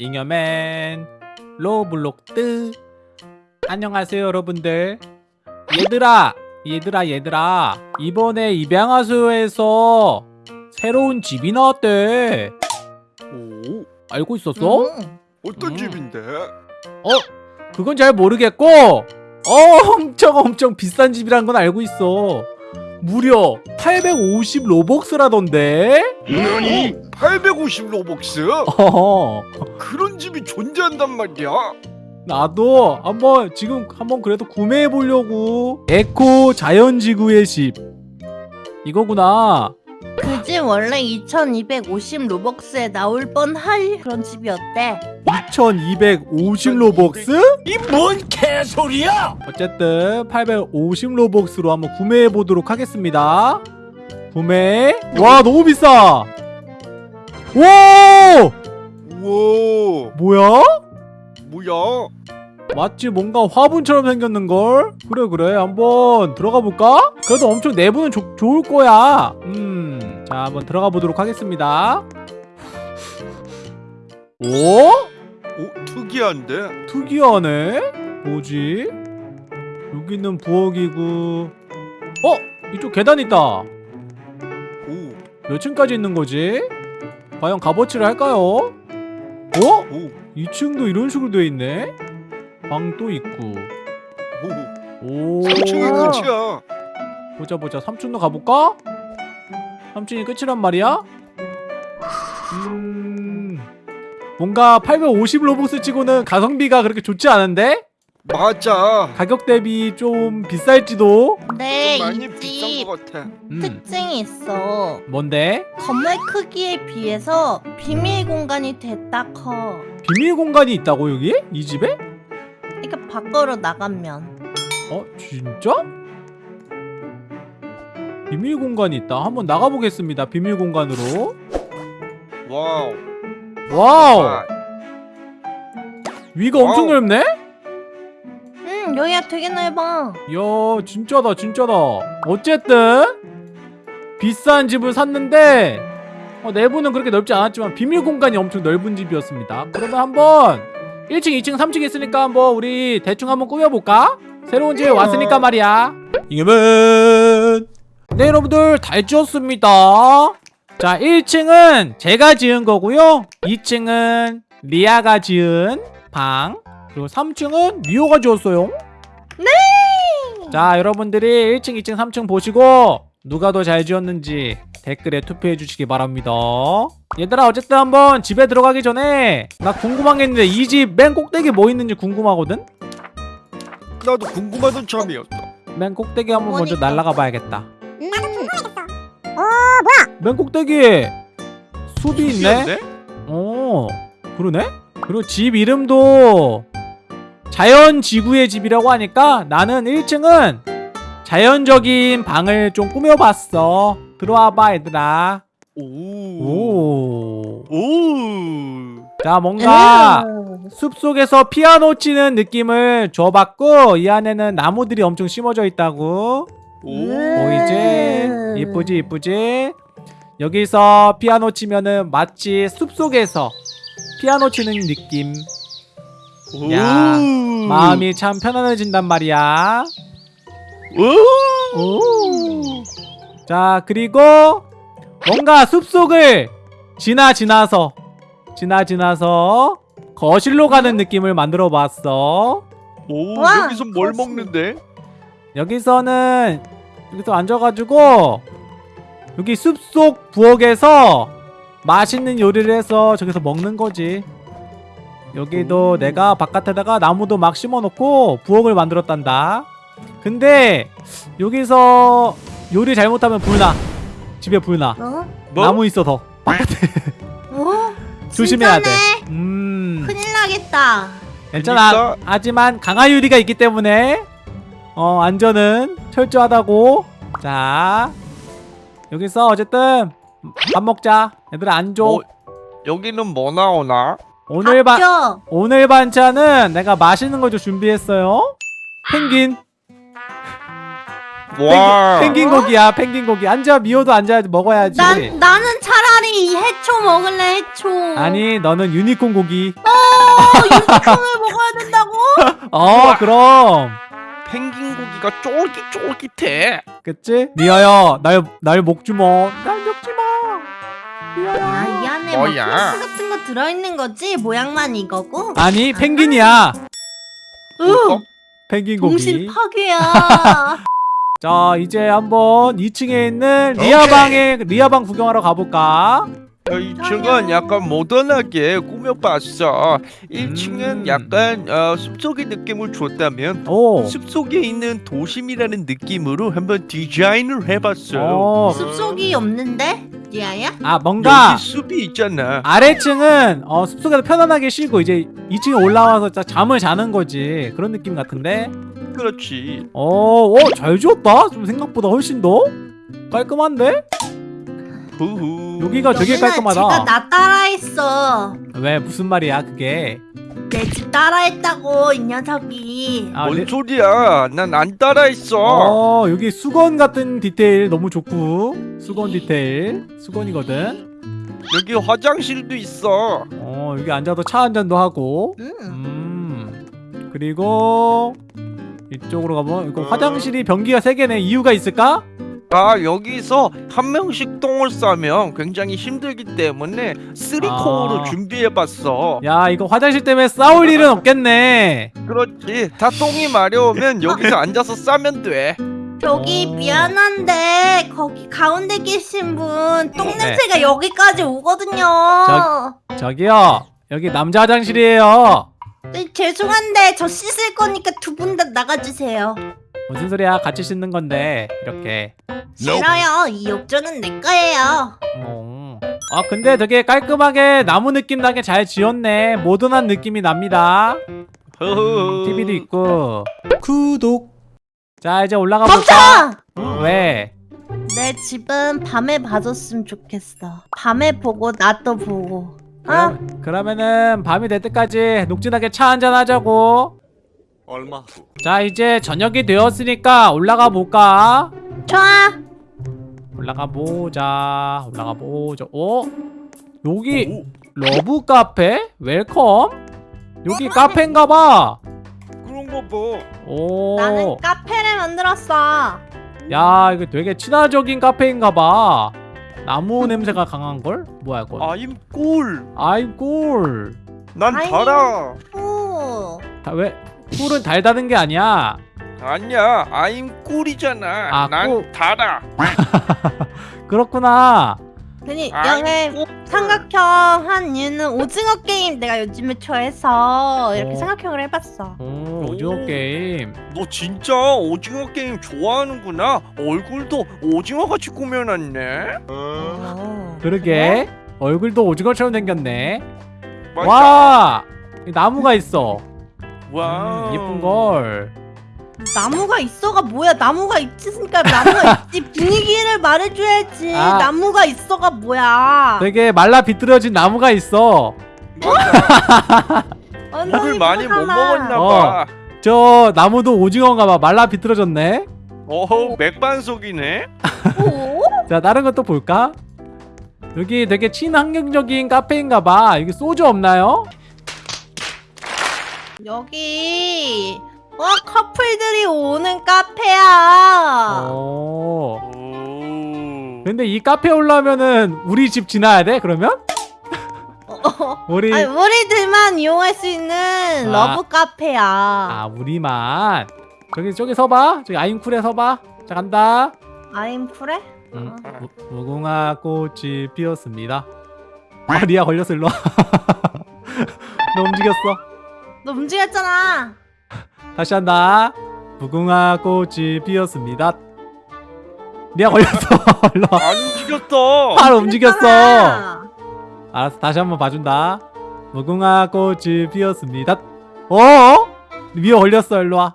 잉여맨 로블록스 안녕하세요 여러분들 얘들아 얘들아 얘들아 이번에 입양하세요에서 새로운 집이 나왔대 오, 알고 있었어? 음. 어떤 음. 집인데? 어? 그건 잘 모르겠고 엄청 엄청 비싼 집이란 건 알고 있어 무려 850 Robux라던데? 아니, 850 Robux? 어허 그런 집이 존재한단 말이야? 나도 한번 지금 한번 그래도 구매해 보려고 에코 자연지구의 집 이거구나 그 집 원래 2250 Robux에 나올 뻔할 그런 집이었대 2250 Robux? 이 뭔 개소리야? 어쨌든 850 Robux로 한번 구매해 보도록 하겠습니다 구매 와 너무 비싸 와 우와, 뭐야? 뭐야? 마치 뭔가 화분처럼 생겼는걸? 그래 그래 한번 들어가 볼까? 그래도 엄청 내부는 좋- 좋을 거야 음 자 한번 들어가 보도록 하겠습니다 오? 오, 특이한데? 특이하네? 뭐지? 여기는 부엌이고 어? 이쪽 계단 있다 오, 몇 층까지 있는 거지? 과연 값어치를 할까요? 어? 오, 2층도 이런 식으로 돼 있네? 방도 있고 오. 오 3층이 끝이야. 보자 보자 3층도 가볼까? 3층이 끝이란 말이야? 음... 뭔가 850 로벅스 치고는 가성비가 그렇게 좋지 않은데? 맞아. 가격 대비 좀 비쌀지도? 근데 좀 많이 이 비싼 집것 같아. 음, 특징이 있어 뭔데? 건물 크기에 비해서 비밀 공간이 댑따 커 비밀 공간이 있다고 여기? 이 집에? 그러니까 밖으로 나가면 어? 진짜? 비밀 공간이 있다 한번 나가보겠습니다 비밀 공간으로 wow. Wow 아, 위가 엄청 wow. 넓네? 응 여기가 되게 넓어 이야 진짜다 진짜다. 어쨌든 비싼 집을 샀는데 어, 내부는 그렇게 넓지 않았지만 비밀 공간이 엄청 넓은 집이었습니다. 그러면 한번 1층 2층 3층 있으니까 한번 우리 대충 한번 꾸며볼까? 새로운 집에 왔으니까 말이야. 이겨면 네 여러분들 잘 지었습니다. 자 1층은 제가 지은 거고요. 2층은 리아가 지은 방 그리고 3층은 미호가 지었어요 자 여러분들이 1층 2층 3층 보시고 누가 더 잘 지었는지 댓글에 투표해 주시기 바랍니다 얘들아 어쨌든 한번 집에 들어가기 전에 나 궁금한 게 있는데 이 집 맨 꼭대기 뭐 있는지 궁금하거든? 나도 궁금하던 점이었어. 맨 꼭대기 한번 먼저? 날아가 봐야겠다 맨 꼭대기에 숲이 있네? 어 그러네? 그리고 집 이름도 자연 지구의 집이라고 하니까 나는 1층은 자연적인 방을 좀 꾸며봤어 들어와봐 얘들아 오. 오. 오. 자 뭔가 음. 숲속에서 피아노 치는 느낌을 줘봤고 이 안에는 나무들이 엄청 심어져 있다고 오. 보이지? 음. 이쁘지 이쁘지? 여기서 피아노 치면은 마치 숲속에서 피아노 치는 느낌 오. 야, 마음이 참 편안해진단 말이야 오. 오. 자 그리고 뭔가 숲속을 지나 지나서 지나 지나서 거실로 가는 느낌을 만들어 봤어 오. 와, 여기서 뭘 거실. 먹는데? 여기서는 여기서 앉아가지고 여기 숲속 부엌에서 맛있는 요리를 해서 저기서 먹는 거지 여기도 오. 내가 바깥에다가 나무도 막 심어놓고 부엌을 만들었단다 근데 여기서 요리 잘못하면 불나 집에 불나 어? 뭐? 나무 있어서 어? 조심해야 돼. 진짜네? 음. 큰일 나겠다 괜찮아. 그러니까- 하지만 강화 유리가 있기 때문에 어 안전은 철저하다고. 자 여기서 어쨌든 밥 먹자. 얘들아 앉아. 어, 여기는 뭐 나오나? 오늘 반 오늘 반찬은 내가 맛있는 거좀 준비했어요. 펭귄. 와. 펭귄 고기야. 펭귄 고기. 앉아. 미호도 앉아 먹어야지. 난, 나는 차라리 이 해초 먹을래 해초 아니 너는 유니콘 고기. 어 유니콘을 먹어야 된다고? 어 그럼 펭귄 고기가 쫄깃쫄깃해. 그치? 리아야 날날 먹지 마 날 먹지 마 리아야 아, 뭐 뭐야? 들어있는 거지? 모양만 이거고? 아니 펭귄이야 으, 펭귄 동심 고기 파괴야. 자 이제 한번 2층에 있는 리아방에 리아방 구경하러 가볼까? 어, 2층은 약간 모던하게 꾸며봤어. 1층은 음. 약간 어, 숲속의 느낌을 줬다면 오 숲속에 있는 도심이라는 느낌으로 한번 디자인을 해봤어. 어, 숲속이 없는데? 리아야? 아 뭔가 여기 숲이 있잖아. 아래층은 어, 숲속에서 편안하게 쉬고 이제 2층에 올라와서 자- 잠을 자는 거지 그런 느낌 같은데 그렇지. 어, 어, 잘 지었다. 좀 생각보다 훨씬 더 깔끔한데? 후후. 여기가 되게 깔끔하다. 제가 나 따라했어. 왜 무슨 말이야 그게? 내 집 따라했다고 이 녀석이. 아, 뭔 네. 소리야? 난 안 따라했어. 어, 여기 수건 같은 디테일 너무 좋고 수건 디테일 수건이거든. 여기 화장실도 있어. 어, 여기 앉아서 차한 잔도 하고. 음. 음. 그리고 이쪽으로 가면 이거 화장실이 변기가 세 개네. 이유가 있을까? 아 여기서 한 명씩 똥을 싸면 굉장히 힘들기 때문에 쓰리코어로 아. 준비해봤어. 야, 이거 화장실 때문에 싸울 일은 없겠네. 그렇지. 다 똥이 마려우면 여기서 앉아서 싸면 돼. 저기 어. 미안한데 거기 가운데 계신 분똥 네. 냄새가 여기까지 오거든요. 저기요. 여기 남자 화장실이에요. 네, 죄송한데 저 씻을 거니까 두 분 다 나가주세요. 무슨 소리야? 같이 씻는 건데 이렇게. 싫어요. 이 욕조는 내 거예요. 어. 아 근데 되게 깔끔하게 나무 느낌 나게 잘 지었네. 모던한 느낌이 납니다. 허허. TV도 있고. 구독. 자 이제 올라가 멈춰! 볼까? 응, 왜? 내 집은 밤에 봐줬으면 좋겠어. 밤에 보고 낮도 보고. 어? 그럼, 그러면은 밤이 될 때까지 녹진하게 차 한잔 하자고. 얼마 후 자 이제 저녁이 되었으니까 올라가 볼까? 좋아. 올라가 보자. 올라가 보자. 어? 여기 Love 카페? Welcome? 여기 카페인가 봐. 그런 거 봐. 오. 나는 카페를 만들었어. 야 이거 되게 친화적인 카페인가 봐. 나무 냄새가 강한 걸? 뭐야 이거? I'm 꿀. I 꿀. 난 I'm. 달아. 오. 다 왜? 꿀은 달다는 게 아니야. 아니야. I'm 꿀이잖아. 아, 난 꿀. 달아. 그렇구나. 괜히 여기 꿀. 삼각형 한 이유는 오징어 게임 내가 요즘에 좋아해서 이렇게 어. 삼각형을 해봤어. 오 오징어 오. 게임. 너 진짜 오징어 게임 좋아하는구나. 얼굴도 오징어 같이 꾸며놨네. 어. 그러게. 얼굴도 오징어처럼 생겼네. 맞아. 와. 이 나무가 있어. 와. 음, 예쁜 걸. 나무가 있어가 뭐야? 나무가 있으니까 나무가 있지. 분위기를 말해줘야지. 아. 나무가 있어가 뭐야? 되게 말라 비뚤어진 나무가 있어. 물을 많이 못 들어가나. 먹었나 어. 봐. 저 나무도 오징어인가 봐. 말라 비뚤어졌네. 어허 맥반석이네. 오? 자 다른 것도 볼까? 여기 되게 친환경적인 카페인가 봐. 여기 소주 없나요? 여기 어 커플들이 오는 카페야. 오. 오. 근데 이 카페 올라오면은 우리 집 지나야 돼? 그러면? 어. 우리 아니, 우리들만 이용할 수 있는 아. Love 카페야. 아 우리만 저기 저기 서봐 저기 I'm cool에 서봐 자 간다 I'm cool해? 음, 무, 무궁화 꽃이 피었습니다 아 리아 걸렸어 일로 와. 너 움직였어 너 움직였잖아. 다시 한다 무궁화 꽃이 피었습니다 리아 걸렸어 안 움직였어. 바로 움직였어. 알았어 다시 한번 봐준다 무궁화 꽃이 피었습니다 어? 리아 걸렸어 일로 와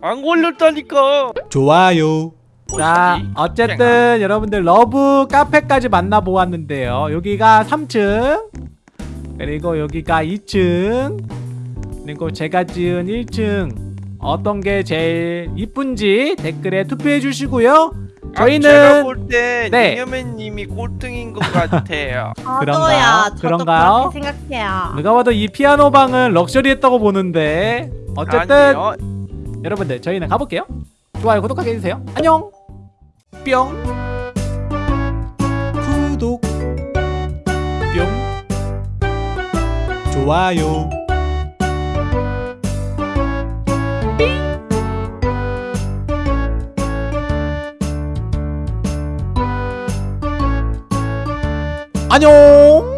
안 걸렸다니까. 좋아요. 자? 어쨌든 여러분들 Love 카페까지 만나보았는데요. 여기가 3층, 그리고 여기가 2층, 그리고 제가 지은 1층 어떤 게 제일 이쁜지 댓글에 투표해 주시고요. 저희는- 제가 볼때 네. 잉여맨님이 꼴등인 것 같아요. 그런가요? 그렇게 생각해요. 누가 봐도 이 피아노 방은 럭셔리했다고 보는데 어쨌든 아니요. 여러분들 저희는 가볼게요. 좋아요 구독하게 해주세요. 안녕. 뿅. 구독 뿅 좋아요 안녕.